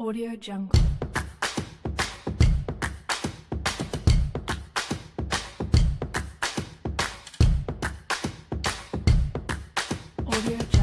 Audio Jungle. Audio Jungle.